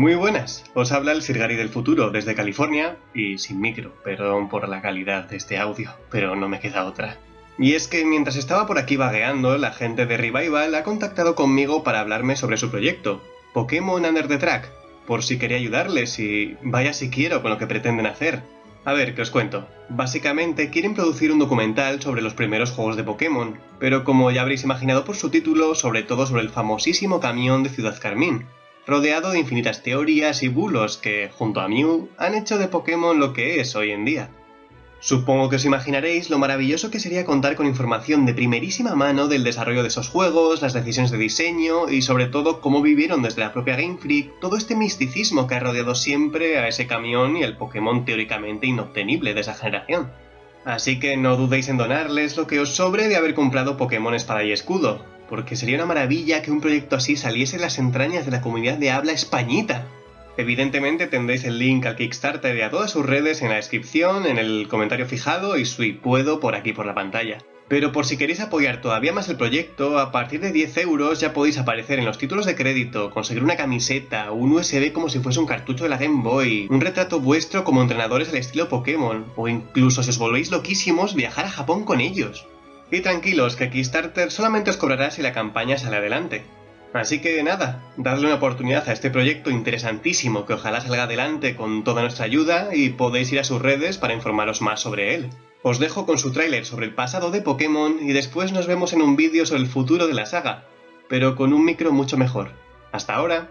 Muy buenas, os habla el Sirgari del futuro desde California y sin micro, perdón por la calidad de este audio, pero no me queda otra. Y es que mientras estaba por aquí vagueando, la gente de Revival ha contactado conmigo para hablarme sobre su proyecto, Pokémon Under the Track, por si quería ayudarles y vaya si quiero con lo que pretenden hacer. A ver, que os cuento. Básicamente quieren producir un documental sobre los primeros juegos de Pokémon, pero como ya habréis imaginado por su título, sobre todo sobre el famosísimo camión de Ciudad Carmín, rodeado de infinitas teorías y bulos que, junto a Mew, han hecho de Pokémon lo que es hoy en día. Supongo que os imaginaréis lo maravilloso que sería contar con información de primerísima mano del desarrollo de esos juegos, las decisiones de diseño y sobre todo cómo vivieron desde la propia Game Freak todo este misticismo que ha rodeado siempre a ese camión y el Pokémon teóricamente inobtenible de esa generación. Así que no dudéis en donarles lo que os sobre de haber comprado Pokémon Espada y Escudo, porque sería una maravilla que un proyecto así saliese en las entrañas de la comunidad de habla españita. Evidentemente tendréis el link al Kickstarter y a todas sus redes en la descripción, en el comentario fijado y si puedo por aquí por la pantalla. Pero por si queréis apoyar todavía más el proyecto, a partir de 10 euros ya podéis aparecer en los títulos de crédito, conseguir una camiseta, un USB como si fuese un cartucho de la Game Boy, un retrato vuestro como entrenadores al estilo Pokémon, o incluso si os volvéis loquísimos, viajar a Japón con ellos. Y tranquilos, que Kickstarter solamente os cobrará si la campaña sale adelante. Así que nada, dadle una oportunidad a este proyecto interesantísimo que ojalá salga adelante con toda nuestra ayuda y podéis ir a sus redes para informaros más sobre él. Os dejo con su tráiler sobre el pasado de Pokémon y después nos vemos en un vídeo sobre el futuro de la saga, pero con un micro mucho mejor. Hasta ahora.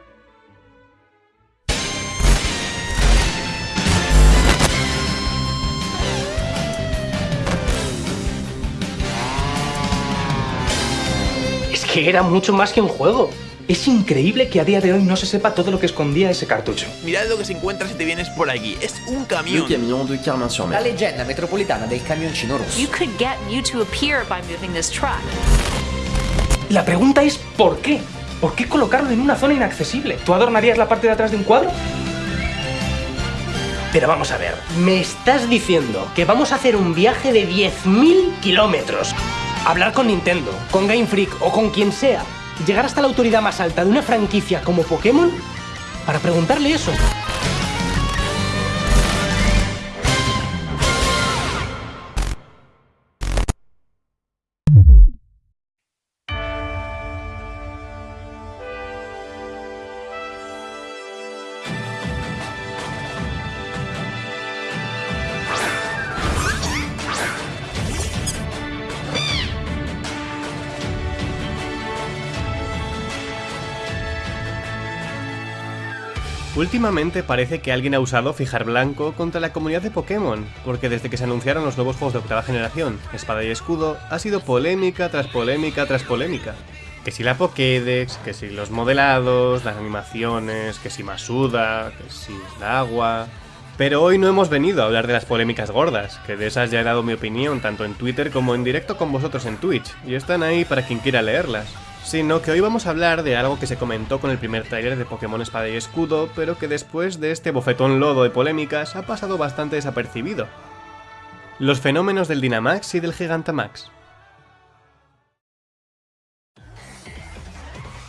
Que era mucho más que un juego. Es increíble que a día de hoy no se sepa todo lo que escondía ese cartucho. Mirad lo que se encuentra si te vienes por aquí. Es un camión. Le camion de Carmin-sur-Mer. La leggenda metropolitana del camioncino rosso. You could get Mew to appear by moving this truck. La pregunta es ¿por qué? ¿Por qué colocarlo en una zona inaccesible? ¿Tú adornarías la parte de atrás de un cuadro? Pero vamos a ver, me estás diciendo que vamos a hacer un viaje de 10.000 kilómetros. Hablar con Nintendo, con Game Freak o con quien sea. Llegar hasta la autoridad más alta de una franquicia como Pokémon para preguntarle eso. Últimamente parece que alguien ha usado fijar blanco contra la comunidad de Pokémon, porque desde que se anunciaron los nuevos juegos de octava generación, Espada y Escudo, ha sido polémica tras polémica tras polémica. Que si la Pokédex, que si los modelados, las animaciones, que si Masuda, que si el agua... Pero hoy no hemos venido a hablar de las polémicas gordas, que de esas ya he dado mi opinión tanto en Twitter como en directo con vosotros en Twitch, y están ahí para quien quiera leerlas sino que hoy vamos a hablar de algo que se comentó con el primer tráiler de Pokémon Espada y Escudo, pero que después de este bofetón lodo de polémicas ha pasado bastante desapercibido. Los fenómenos del Dynamax y del Gigantamax.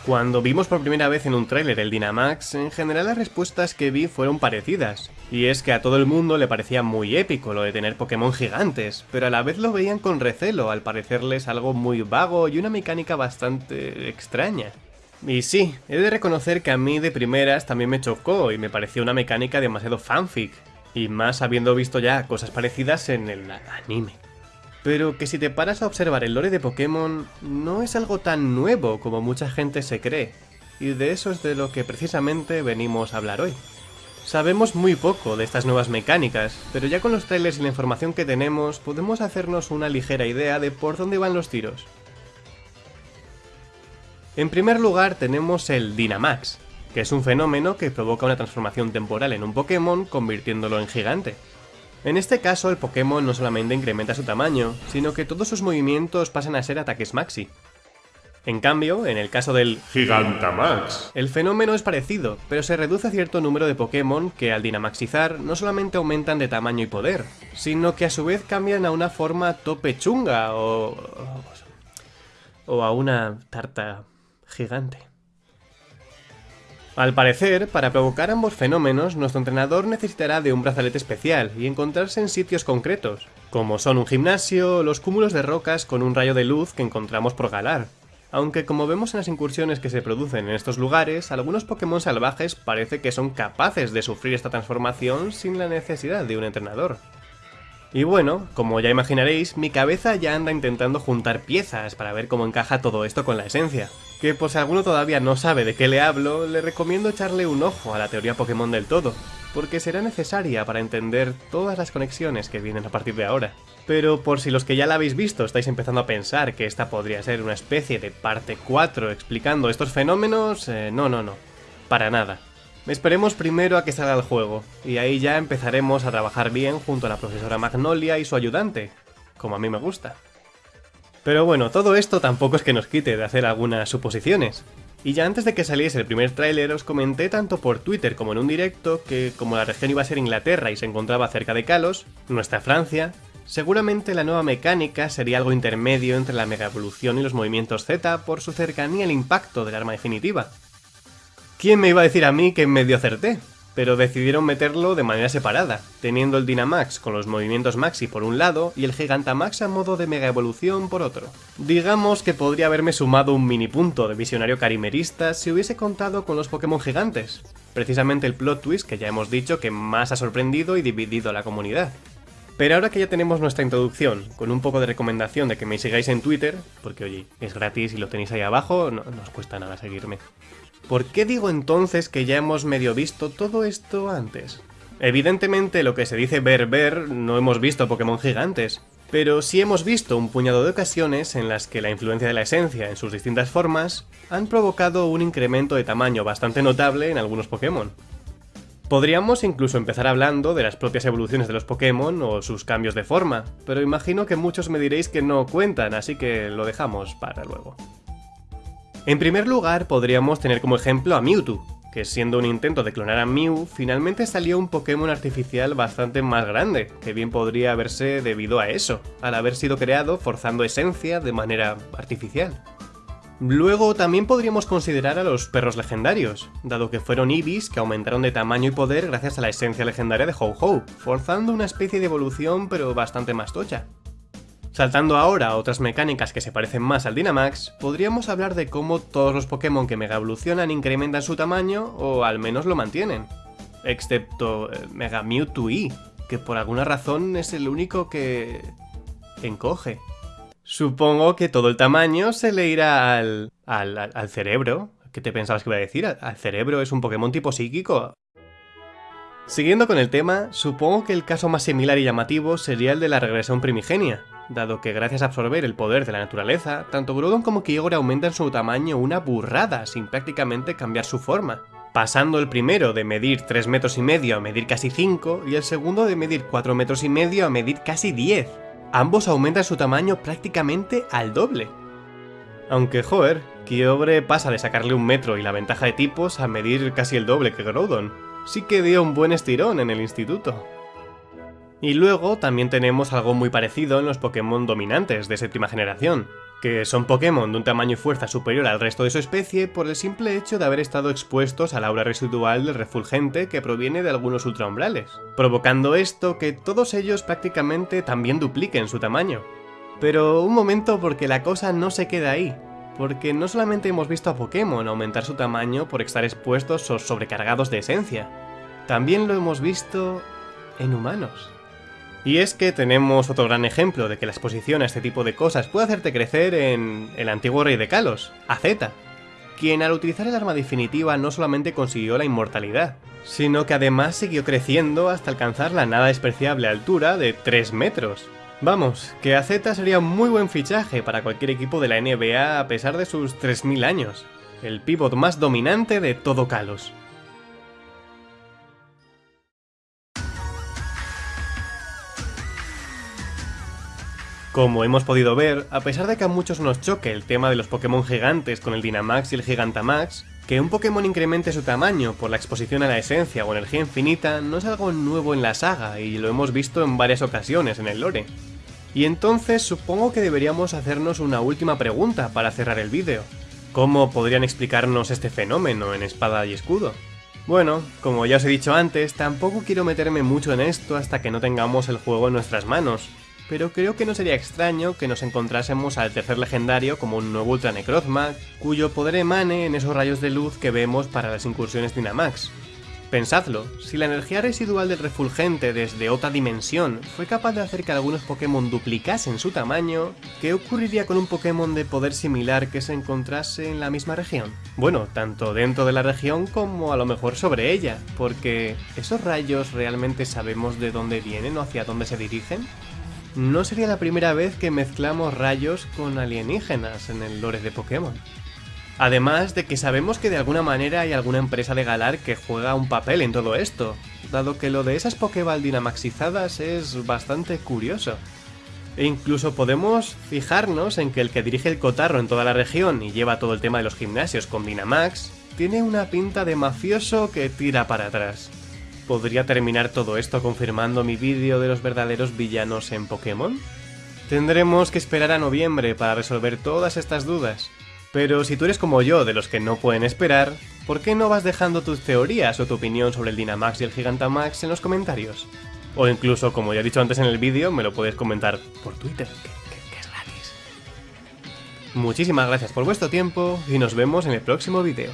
Cuando vimos por primera vez en un tráiler el Dynamax, en general las respuestas que vi fueron parecidas. Y es que a todo el mundo le parecía muy épico lo de tener Pokémon gigantes, pero a la vez lo veían con recelo, al parecerles algo muy vago y una mecánica bastante extraña. Y sí, he de reconocer que a mí de primeras también me chocó y me pareció una mecánica demasiado fanfic, y más habiendo visto ya cosas parecidas en el anime. Pero que si te paras a observar el lore de Pokémon, no es algo tan nuevo como mucha gente se cree, y de eso es de lo que precisamente venimos a hablar hoy. Sabemos muy poco de estas nuevas mecánicas, pero ya con los trailers y la información que tenemos podemos hacernos una ligera idea de por dónde van los tiros. En primer lugar tenemos el Dynamax, que es un fenómeno que provoca una transformación temporal en un Pokémon convirtiéndolo en gigante. En este caso el Pokémon no solamente incrementa su tamaño, sino que todos sus movimientos pasan a ser ataques maxi. En cambio, en el caso del Gigantamax, el fenómeno es parecido, pero se reduce a cierto número de Pokémon que al dinamaxizar no solamente aumentan de tamaño y poder, sino que a su vez cambian a una forma tope chunga o... o a una tarta gigante. Al parecer, para provocar ambos fenómenos, nuestro entrenador necesitará de un brazalete especial y encontrarse en sitios concretos, como son un gimnasio los cúmulos de rocas con un rayo de luz que encontramos por Galar. Aunque como vemos en las incursiones que se producen en estos lugares, algunos Pokémon salvajes parece que son capaces de sufrir esta transformación sin la necesidad de un entrenador. Y bueno, como ya imaginaréis, mi cabeza ya anda intentando juntar piezas para ver cómo encaja todo esto con la esencia. Que por si alguno todavía no sabe de qué le hablo, le recomiendo echarle un ojo a la teoría Pokémon del todo, porque será necesaria para entender todas las conexiones que vienen a partir de ahora. Pero por si los que ya la habéis visto estáis empezando a pensar que esta podría ser una especie de parte 4 explicando estos fenómenos, eh, no, no, no, para nada. Esperemos primero a que salga el juego, y ahí ya empezaremos a trabajar bien junto a la profesora Magnolia y su ayudante, como a mí me gusta. Pero bueno, todo esto tampoco es que nos quite de hacer algunas suposiciones. Y ya antes de que saliese el primer tráiler os comenté tanto por Twitter como en un directo que como la región iba a ser Inglaterra y se encontraba cerca de Kalos, nuestra Francia, seguramente la nueva mecánica sería algo intermedio entre la Mega Evolución y los movimientos Z por su cercanía al impacto del arma definitiva, ¿Quién me iba a decir a mí que medio acerté? Pero decidieron meterlo de manera separada, teniendo el Dynamax con los movimientos Maxi por un lado y el Gigantamax a modo de Mega Evolución por otro. Digamos que podría haberme sumado un mini punto de visionario carimerista si hubiese contado con los Pokémon gigantes, precisamente el plot twist que ya hemos dicho que más ha sorprendido y dividido a la comunidad. Pero ahora que ya tenemos nuestra introducción, con un poco de recomendación de que me sigáis en Twitter, porque oye, es gratis y lo tenéis ahí abajo, no, os cuesta nada seguirme. ¿Por qué digo entonces que ya hemos medio visto todo esto antes? Evidentemente lo que se dice ver ver no hemos visto Pokémon gigantes, pero sí hemos visto un puñado de ocasiones en las que la influencia de la esencia en sus distintas formas han provocado un incremento de tamaño bastante notable en algunos Pokémon. Podríamos incluso empezar hablando de las propias evoluciones de los Pokémon o sus cambios de forma, pero imagino que muchos me diréis que no cuentan, así que lo dejamos para luego. En primer lugar, podríamos tener como ejemplo a Mewtwo, que siendo un intento de clonar a Mew, finalmente salió un Pokémon artificial bastante más grande, que bien podría haberse debido a eso, al haber sido creado forzando esencia de manera artificial. Luego también podríamos considerar a los perros legendarios, dado que fueron Ibis que aumentaron de tamaño y poder gracias a la esencia legendaria de Ho-Ho, forzando una especie de evolución pero bastante más tocha. Saltando ahora a otras mecánicas que se parecen más al Dynamax, podríamos hablar de cómo todos los Pokémon que Mega evolucionan incrementan su tamaño o al menos lo mantienen. Excepto eh, Mega Mewtwo E, que por alguna razón es el único que... encoge. Supongo que todo el tamaño se le irá al... al, al cerebro. ¿Qué te pensabas que iba a decir? ¿Al cerebro es un Pokémon tipo psíquico? Siguiendo con el tema, supongo que el caso más similar y llamativo sería el de la regresión primigenia, dado que gracias a absorber el poder de la naturaleza, tanto Groudon como Kyogre aumentan su tamaño una burrada sin prácticamente cambiar su forma, pasando el primero de medir 3 metros y medio a medir casi 5 y el segundo de medir 4 metros y medio a medir casi 10. Ambos aumentan su tamaño prácticamente al doble. Aunque joder, Kyogre pasa de sacarle un metro y la ventaja de tipos a medir casi el doble que Groudon. Sí que dio un buen estirón en el instituto. Y luego también tenemos algo muy parecido en los Pokémon dominantes de séptima generación, que son Pokémon de un tamaño y fuerza superior al resto de su especie por el simple hecho de haber estado expuestos al aura residual del refulgente que proviene de algunos ultraumbrales, provocando esto que todos ellos prácticamente también dupliquen su tamaño. Pero un momento porque la cosa no se queda ahí, porque no solamente hemos visto a Pokémon aumentar su tamaño por estar expuestos o sobrecargados de esencia, también lo hemos visto en humanos. Y es que tenemos otro gran ejemplo de que la exposición a este tipo de cosas puede hacerte crecer en el antiguo rey de Kalos, AZ, quien al utilizar el arma definitiva no solamente consiguió la inmortalidad, sino que además siguió creciendo hasta alcanzar la nada despreciable altura de 3 metros. Vamos, que AZ sería un muy buen fichaje para cualquier equipo de la NBA a pesar de sus 3000 años, el pívot más dominante de todo Kalos. Como hemos podido ver, a pesar de que a muchos nos choque el tema de los Pokémon gigantes con el Dynamax y el Gigantamax, que un Pokémon incremente su tamaño por la exposición a la esencia o energía infinita no es algo nuevo en la saga y lo hemos visto en varias ocasiones en el lore. Y entonces supongo que deberíamos hacernos una última pregunta para cerrar el vídeo. ¿Cómo podrían explicarnos este fenómeno en espada y escudo? Bueno, como ya os he dicho antes, tampoco quiero meterme mucho en esto hasta que no tengamos el juego en nuestras manos, pero creo que no sería extraño que nos encontrásemos al tercer legendario como un nuevo Ultra Necrozma, cuyo poder emane en esos rayos de luz que vemos para las incursiones Dynamax. Pensadlo, si la energía residual del refulgente desde otra dimensión fue capaz de hacer que algunos Pokémon duplicasen su tamaño, ¿qué ocurriría con un Pokémon de poder similar que se encontrase en la misma región? Bueno, tanto dentro de la región como a lo mejor sobre ella, porque ¿esos rayos realmente sabemos de dónde vienen o hacia dónde se dirigen? No sería la primera vez que mezclamos rayos con alienígenas en el lore de Pokémon. Además de que sabemos que de alguna manera hay alguna empresa de Galar que juega un papel en todo esto, dado que lo de esas Pokéball dinamaxizadas es bastante curioso. E incluso podemos fijarnos en que el que dirige el cotarro en toda la región y lleva todo el tema de los gimnasios con Dynamax, tiene una pinta de mafioso que tira para atrás. ¿Podría terminar todo esto confirmando mi vídeo de los verdaderos villanos en Pokémon? Tendremos que esperar a noviembre para resolver todas estas dudas. Pero si tú eres como yo, de los que no pueden esperar, ¿por qué no vas dejando tus teorías o tu opinión sobre el Dynamax y el Gigantamax en los comentarios? O incluso, como ya he dicho antes en el vídeo, me lo puedes comentar por Twitter, que, que es gratis. Muchísimas gracias por vuestro tiempo y nos vemos en el próximo vídeo.